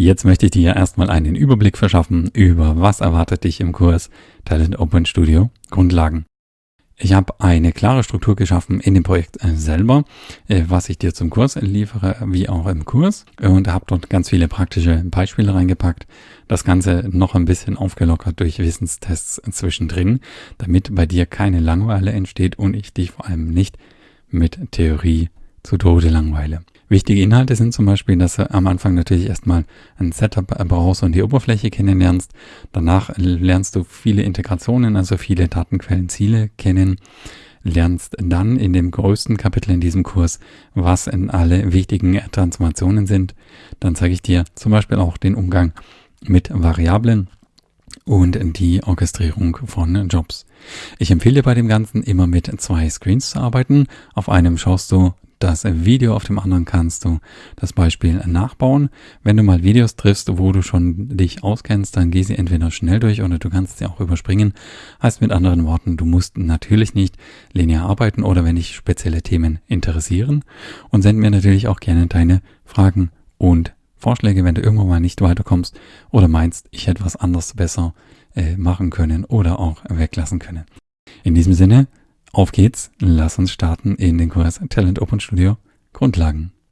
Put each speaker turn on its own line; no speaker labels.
Jetzt möchte ich dir erstmal einen Überblick verschaffen über was erwartet dich im Kurs Talent Open Studio Grundlagen. Ich habe eine klare Struktur geschaffen in dem Projekt äh, selber, äh, was ich dir zum Kurs liefere, wie auch im Kurs und habe dort ganz viele praktische Beispiele reingepackt. Das Ganze noch ein bisschen aufgelockert durch Wissenstests zwischendrin, damit bei dir keine Langeweile entsteht und ich dich vor allem nicht mit Theorie zu Tode langweile. Wichtige Inhalte sind zum Beispiel, dass du am Anfang natürlich erstmal ein Setup brauchst und die Oberfläche kennenlernst. Danach lernst du viele Integrationen, also viele Datenquellenziele kennen. Lernst dann in dem größten Kapitel in diesem Kurs, was in alle wichtigen Transformationen sind. Dann zeige ich dir zum Beispiel auch den Umgang mit Variablen und die Orchestrierung von Jobs. Ich empfehle bei dem Ganzen immer mit zwei Screens zu arbeiten. Auf einem schaust du das Video, auf dem anderen kannst du das Beispiel nachbauen. Wenn du mal Videos triffst, wo du schon dich auskennst, dann geh sie entweder schnell durch oder du kannst sie auch überspringen. Heißt mit anderen Worten, du musst natürlich nicht linear arbeiten oder wenn dich spezielle Themen interessieren. Und send mir natürlich auch gerne deine Fragen und Vorschläge, wenn du irgendwann mal nicht weiterkommst oder meinst, ich hätte was anderes besser äh, machen können oder auch weglassen können. In diesem Sinne, auf geht's, lass uns starten in den Kurs Talent Open Studio Grundlagen.